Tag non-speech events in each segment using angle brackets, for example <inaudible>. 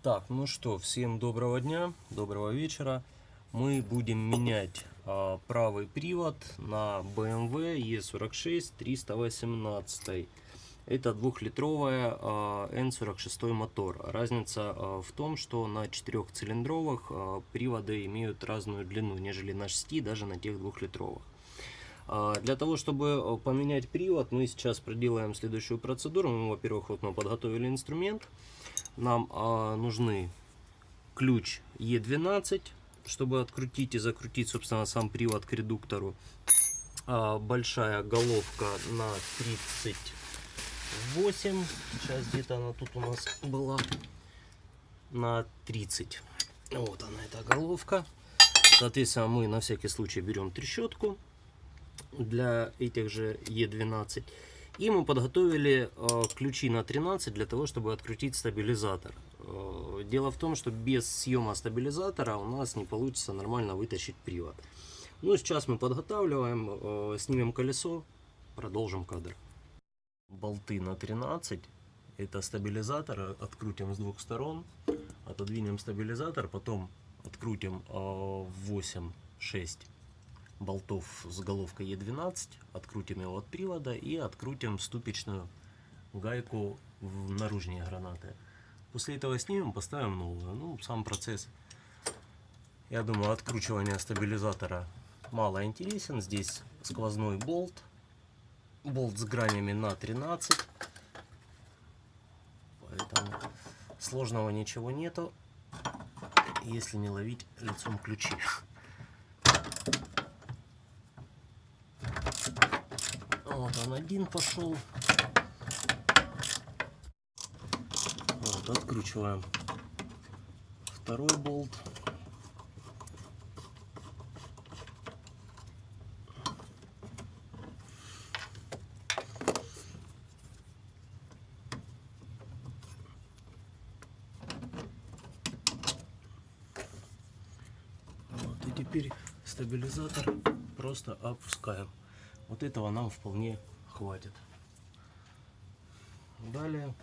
Так, ну что, всем доброго дня, доброго вечера. Мы будем менять а, правый привод на BMW E46 318. Это двухлитровая а, N46 мотор. Разница а, в том, что на четырехцилиндровых а, приводы имеют разную длину, нежели на 6, даже на тех двухлитровых. А, Для того, чтобы а, поменять привод, мы сейчас проделаем следующую процедуру. Мы, во-первых, вот мы подготовили инструмент. Нам а, нужны ключ E12, чтобы открутить и закрутить, собственно, сам привод к редуктору. А, большая головка на 38. Сейчас где-то она тут у нас была на 30. Вот она, эта головка. Соответственно, мы на всякий случай берем трещотку для этих же E12. И мы подготовили э, ключи на 13 для того, чтобы открутить стабилизатор. Э, дело в том, что без съема стабилизатора у нас не получится нормально вытащить привод. Ну, сейчас мы подготавливаем, э, снимем колесо, продолжим кадр. Болты на 13. Это стабилизатор. Открутим с двух сторон. Отодвинем стабилизатор, потом открутим 8-6 болтов с головкой Е12, открутим его от привода и открутим ступичную гайку в наружные гранаты. После этого снимем, поставим новую. Ну, сам процесс, я думаю, откручивания стабилизатора мало интересен. Здесь сквозной болт, болт с гранями на 13, поэтому сложного ничего нету, если не ловить лицом ключи. Вот он один пошел. Вот, откручиваем второй болт. И теперь стабилизатор просто опускаем. Вот этого нам вполне хватит. Далее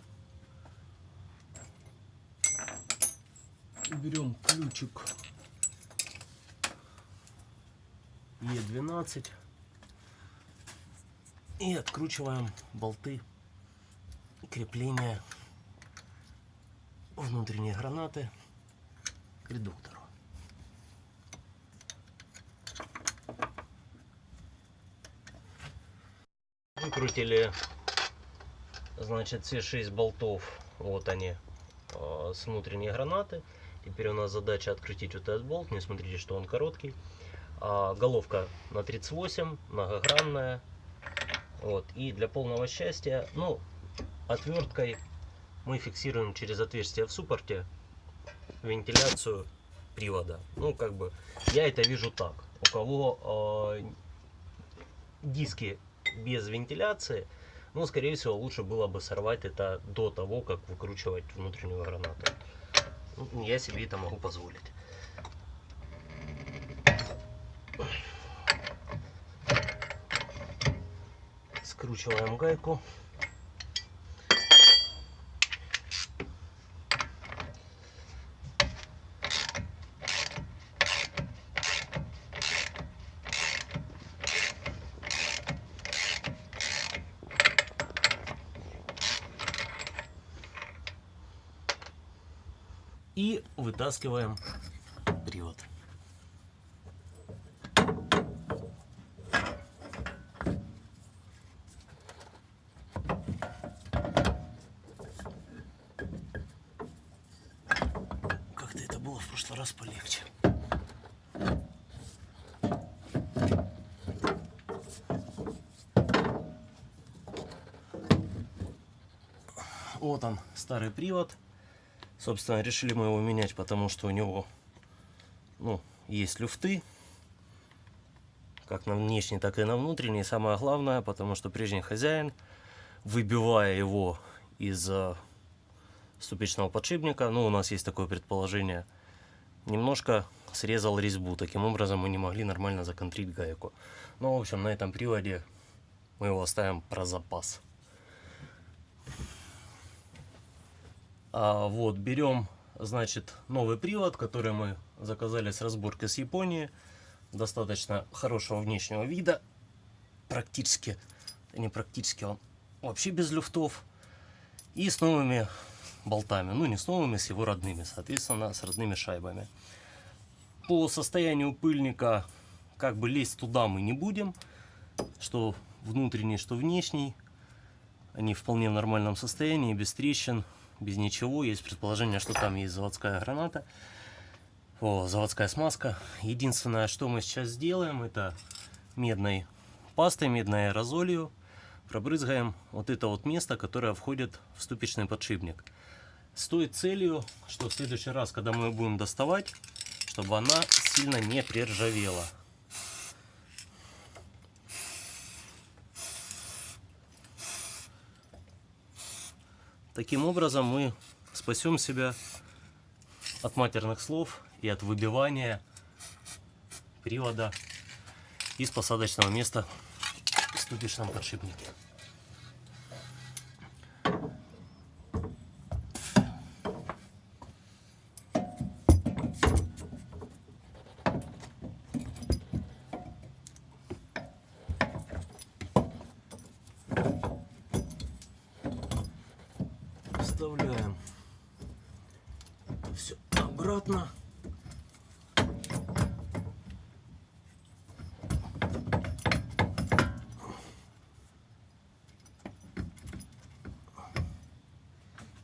берем ключик Е12 и откручиваем болты крепления внутренней гранаты к редуктору. Выкрутили, значит, все 6 болтов, вот они, э, с внутренней гранаты. Теперь у нас задача открутить вот этот болт, не смотрите, что он короткий. А, головка на 38, многогранная. Вот. И для полного счастья, ну, отверткой мы фиксируем через отверстие в суппорте вентиляцию привода. Ну, как бы, я это вижу так. У кого э, диски без вентиляции, ну, скорее всего, лучше было бы сорвать это до того, как выкручивать внутреннюю гранату. Ну, я себе это могу позволить. Скручиваем гайку. И вытаскиваем привод. Как-то это было в прошлый раз полегче. Вот он, старый привод. Собственно, решили мы его менять, потому что у него ну, есть люфты. Как на внешней, так и на внутренней. Самое главное, потому что прежний хозяин, выбивая его из э, ступичного подшипника, ну, у нас есть такое предположение, немножко срезал резьбу. Таким образом мы не могли нормально законтрить гайку. Ну, в общем, на этом приводе мы его оставим про запас. Вот, берем значит, новый привод, который мы заказали с разборки с Японии. Достаточно хорошего внешнего вида. Практически, не практически, он вообще без люфтов. И с новыми болтами. Ну, не с новыми, с его родными, соответственно, с родными шайбами. По состоянию пыльника, как бы лезть туда мы не будем. Что внутренний, что внешний. Они вполне в нормальном состоянии, без трещин, без ничего. Есть предположение, что там есть заводская граната. О, заводская смазка. Единственное, что мы сейчас сделаем, это медной пастой, медной аэрозолью пробрызгаем вот это вот место, которое входит в ступичный подшипник. С той целью, что в следующий раз, когда мы будем доставать, чтобы она сильно не приржавела. Таким образом мы спасем себя от матерных слов и от выбивания привода из посадочного места в ступичном подшипнике. Вставляем все обратно.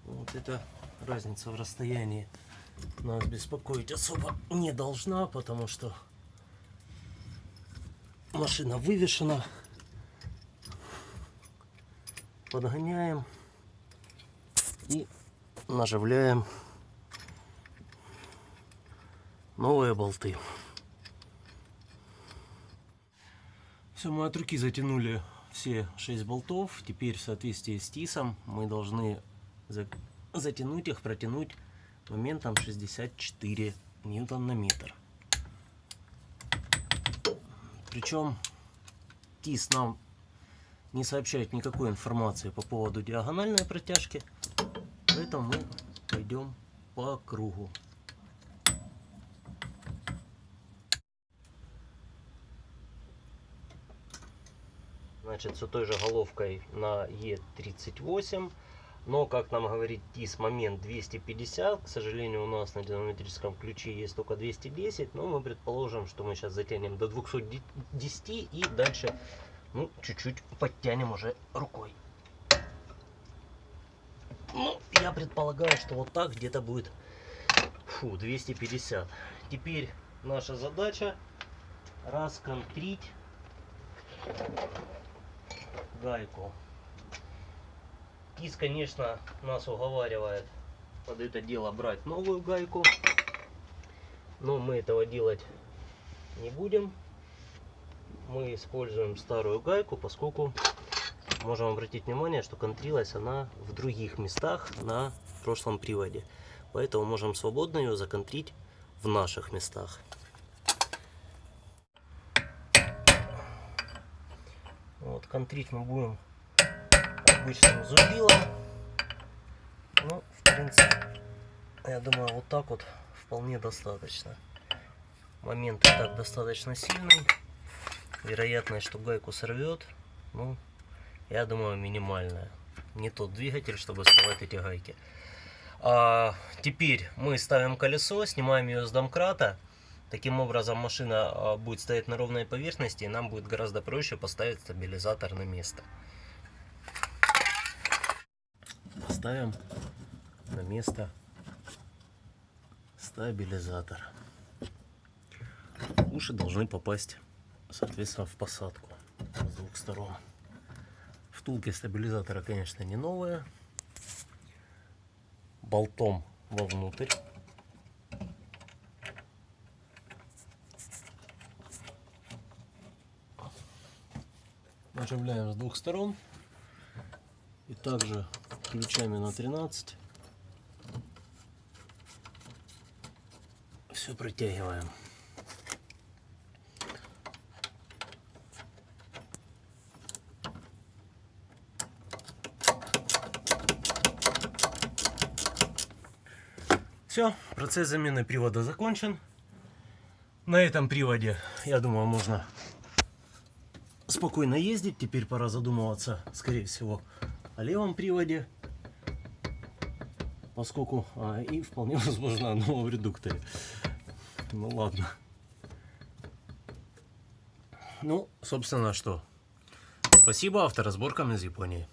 Вот эта разница в расстоянии нас беспокоить особо не должна, потому что машина вывешена. Подгоняем и наживляем новые болты. Все, мы от руки затянули все 6 болтов. Теперь в соответствии с ТИСом мы должны за... затянуть их, протянуть моментом 64 ньютон на метр. Причем ТИС нам не сообщает никакой информации по поводу диагональной протяжки. Поэтому мы пойдем по кругу. Значит, все той же головкой на Е38. Но, как нам говорит ТИС, момент 250. К сожалению, у нас на динамометрическом ключе есть только 210. Но мы предположим, что мы сейчас затянем до 210 и дальше ну, чуть-чуть подтянем уже рукой. Ну, я предполагаю, что вот так где-то будет фу, 250. Теперь наша задача расконтрить гайку. Кис, конечно, нас уговаривает под это дело брать новую гайку. Но мы этого делать не будем. Мы используем старую гайку, поскольку можем обратить внимание, что контрилась она в других местах на прошлом приводе. Поэтому можем свободно ее законтрить в наших местах. Вот, контрить мы будем обычным зубилом. Ну, в принципе, я думаю, вот так вот вполне достаточно. Момент и так достаточно сильный. Вероятность, что гайку сорвет, ну, я думаю, минимальная. Не тот двигатель, чтобы срывать эти гайки. А, теперь мы ставим колесо, снимаем ее с домкрата. Таким образом машина а, будет стоять на ровной поверхности, и нам будет гораздо проще поставить стабилизатор на место. Ставим на место стабилизатор. Уши должны попасть, соответственно, в посадку с двух сторон. Втулки стабилизатора, конечно, не новые. Болтом вовнутрь. Нажимляем с двух сторон. И также ключами на 13. Все протягиваем. Все, процесс замены привода закончен. На этом приводе, я думаю, можно спокойно ездить. Теперь пора задумываться, скорее всего, о левом приводе. Поскольку... А, и вполне <laughs> возможно о новом редукторе. Ну ладно. Ну, собственно, что. Спасибо авторазборкам из Японии.